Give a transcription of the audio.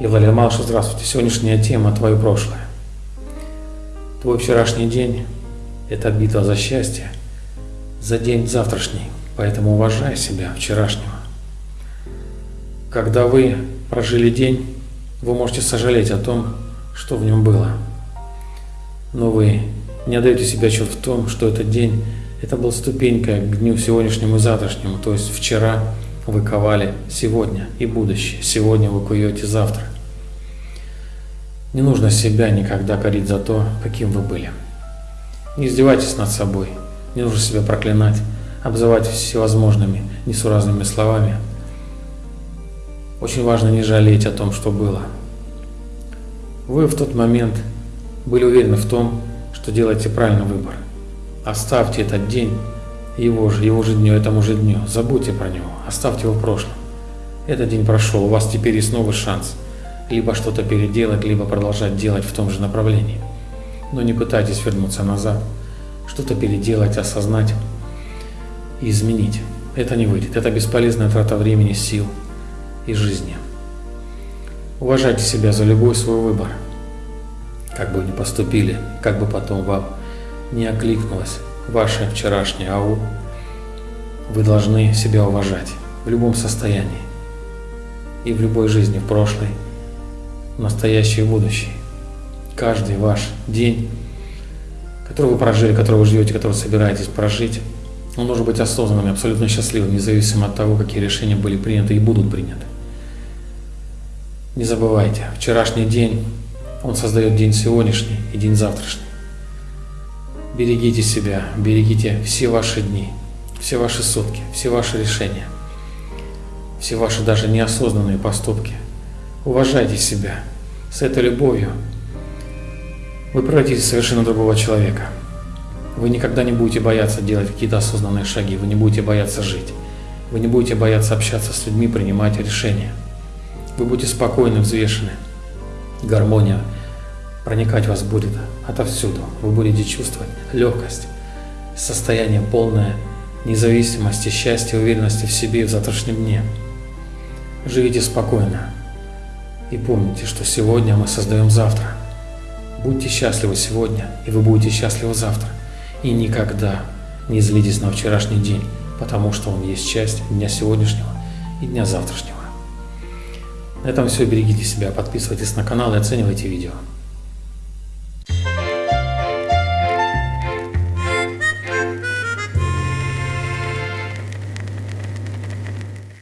Евлалия Малыш, здравствуйте. Сегодняшняя тема – твое прошлое. Твой вчерашний день – это битва за счастье, за день завтрашний, поэтому уважай себя вчерашнего. Когда вы прожили день, вы можете сожалеть о том, что в нем было. Но вы не отдаете себе отчет в том, что этот день – это был ступенькой к дню сегодняшнему и завтрашнему, то есть вчера вы ковали сегодня и будущее, сегодня вы куете завтра. Не нужно себя никогда корить за то, каким вы были. Не издевайтесь над собой, не нужно себя проклинать, обзывать всевозможными несуразными словами. Очень важно не жалеть о том, что было. Вы в тот момент были уверены в том, что делаете правильный выбор. Оставьте этот день, его же, его же дню, этому же дню. Забудьте про него, оставьте его в прошлом. Этот день прошел, у вас теперь есть новый шанс – либо что-то переделать, либо продолжать делать в том же направлении. Но не пытайтесь вернуться назад, что-то переделать, осознать и изменить. Это не выйдет. Это бесполезная трата времени, сил и жизни. Уважайте себя за любой свой выбор. Как бы вы ни поступили, как бы потом вам не окликнулось ваше вчерашнее АУ, вы должны себя уважать в любом состоянии и в любой жизни, в прошлой настоящее и будущее. Каждый ваш день, который вы прожили, который вы живете, который собираетесь прожить, он должен быть осознанным абсолютно счастливым, независимо от того, какие решения были приняты и будут приняты. Не забывайте, вчерашний день, он создает день сегодняшний и день завтрашний. Берегите себя, берегите все ваши дни, все ваши сутки, все ваши решения, все ваши даже неосознанные поступки – Уважайте себя. С этой любовью вы превратитесь в совершенно другого человека. Вы никогда не будете бояться делать какие-то осознанные шаги, вы не будете бояться жить, вы не будете бояться общаться с людьми, принимать решения. Вы будете спокойны, взвешены. Гармония проникать вас будет отовсюду. Вы будете чувствовать легкость, состояние полное независимости, счастья, уверенности в себе и в завтрашнем дне. Живите спокойно, и помните, что сегодня мы создаем завтра. Будьте счастливы сегодня, и вы будете счастливы завтра. И никогда не злитесь на вчерашний день, потому что он есть часть дня сегодняшнего и дня завтрашнего. На этом все. Берегите себя, подписывайтесь на канал и оценивайте видео.